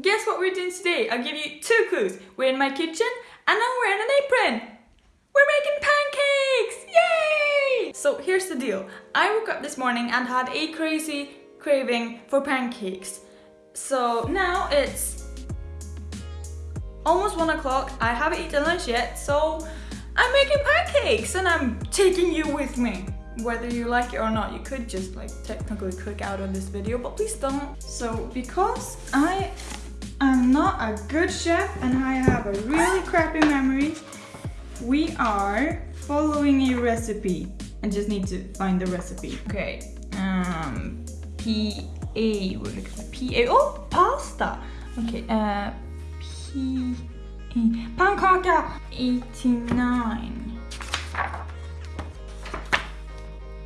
guess what we're doing today? I'll give you two clues. We're in my kitchen and I'm wearing an apron. We're making pancakes! Yay! So here's the deal. I woke up this morning and had a crazy craving for pancakes. So now it's almost one o'clock. I haven't eaten lunch yet, so I'm making pancakes and I'm taking you with me. Whether you like it or not, you could just like technically cook out of this video, but please don't. So because I not a good chef and I have a really crappy memory, we are following a recipe. I just need to find the recipe. Okay, um, P-A, we're looking for P-A, oh, pasta. Okay, uh, P-A, pannkaka, 89.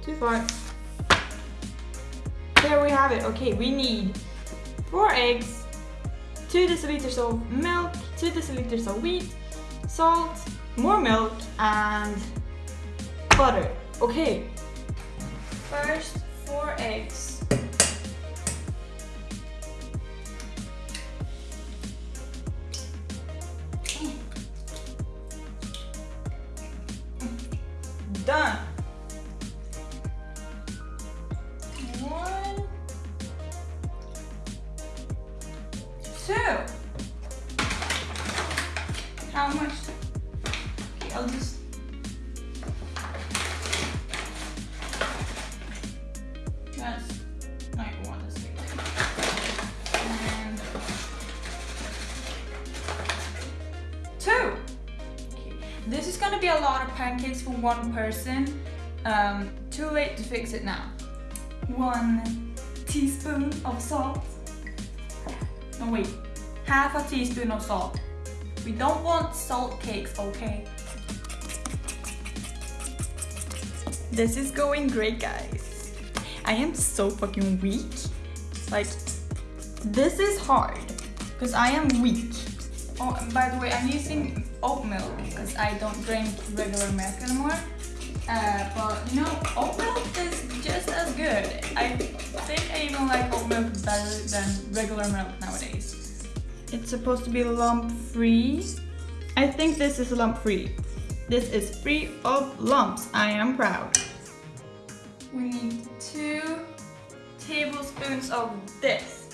Too far. There we have it. Okay, we need four eggs, two deciliters of milk, two deciliters of wheat, salt, more milk, and butter. Okay. First, four eggs. Two. How much? Okay, I'll just. That's like one to six. And two. Okay. This is gonna be a lot of pancakes for one person. Um, too late to fix it now. One teaspoon of salt. Wait, half a teaspoon of salt. We don't want salt cakes, okay? This is going great, guys. I am so fucking weak. Like, this is hard because I am weak. Oh, by the way, I'm using oat milk because I don't drink regular milk anymore. Uh, but you know, oat milk is just as good. I think I even like oat milk better than regular milk nowadays. It's supposed to be lump free. I think this is lump free. This is free of lumps. I am proud. We need two tablespoons of this.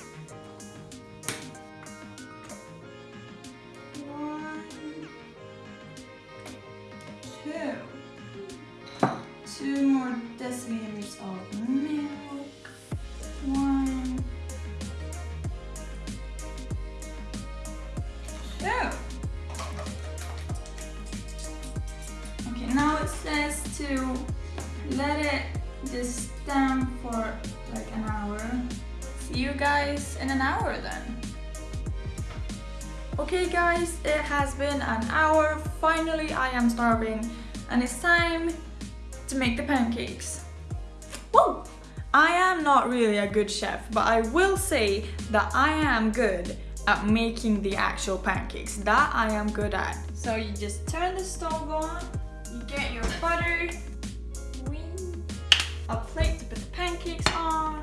Guys in an hour then. Okay guys, it has been an hour. Finally, I am starving and it's time to make the pancakes. Woo! I am not really a good chef, but I will say that I am good at making the actual pancakes. That I am good at. So you just turn the stove on, you get your butter, a plate to put the pancakes on,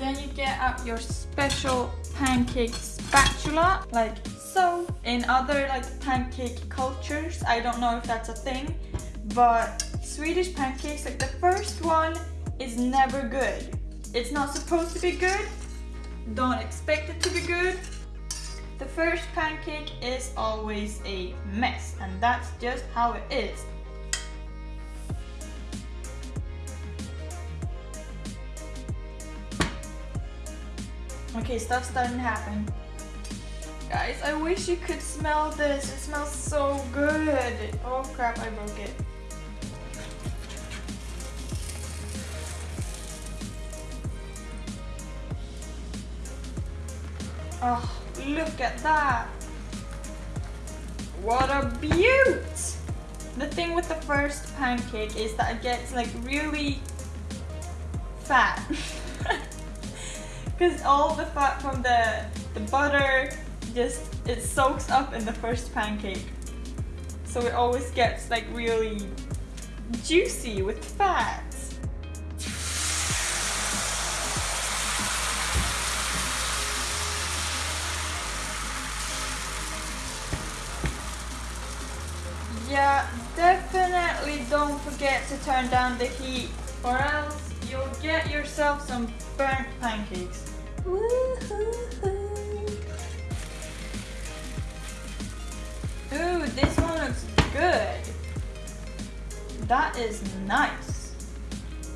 then you get out your special pancake spatula, like so. In other like pancake cultures, I don't know if that's a thing, but Swedish pancakes, like the first one is never good. It's not supposed to be good. Don't expect it to be good. The first pancake is always a mess and that's just how it is. Okay, stuff's starting to happen. Guys, I wish you could smell this. It smells so good. Oh crap, I broke it. Oh, look at that. What a beaut! The thing with the first pancake is that it gets like really fat. because all the fat from the, the butter just it soaks up in the first pancake so it always gets like really juicy with fat Yeah, definitely don't forget to turn down the heat or else you'll get yourself some burnt pancakes. Ooh, this one looks good. That is nice.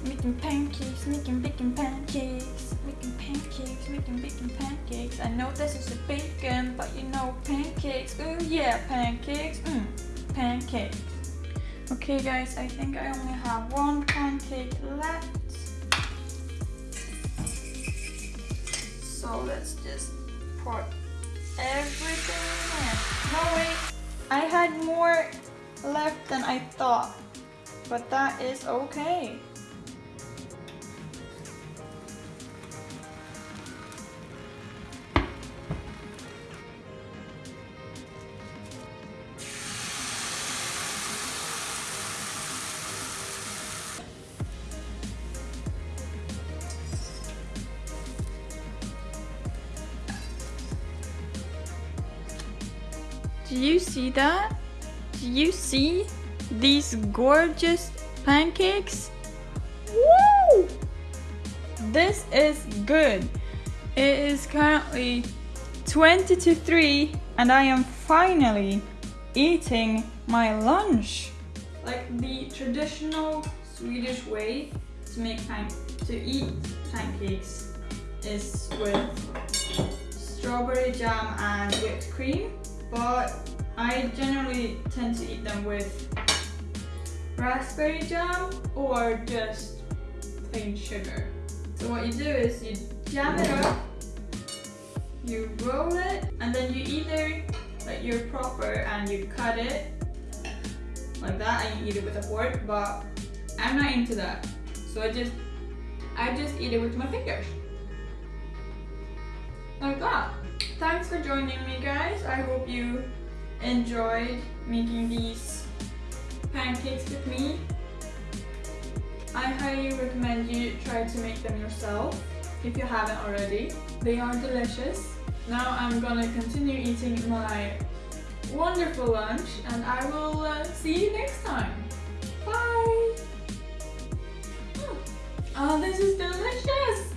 Making pancakes, making bacon pancakes, making pancakes, making bacon pancakes. I know this is a bacon, but you know pancakes. Ooh yeah, pancakes. Mmm, pancakes. Okay guys, I think I only have one pancake left. So let's just pour everything in. No wait, I had more left than I thought, but that is okay. Do you see that? Do you see these gorgeous pancakes? Woo! This is good. It is currently 20 to 3 and I am finally eating my lunch. Like the traditional Swedish way to make to eat pancakes is with strawberry jam and whipped cream but I generally tend to eat them with raspberry jam or just plain sugar. So what you do is you jam it up, you roll it, and then you either, like you're proper and you cut it like that and you eat it with a fork, but I'm not into that. So I just, I just eat it with my fingers. Like that. Thanks for joining me guys. I hope you enjoyed making these pancakes with me. I highly recommend you try to make them yourself if you haven't already. They are delicious. Now I'm gonna continue eating my wonderful lunch and I will uh, see you next time. Bye! Oh, this is delicious!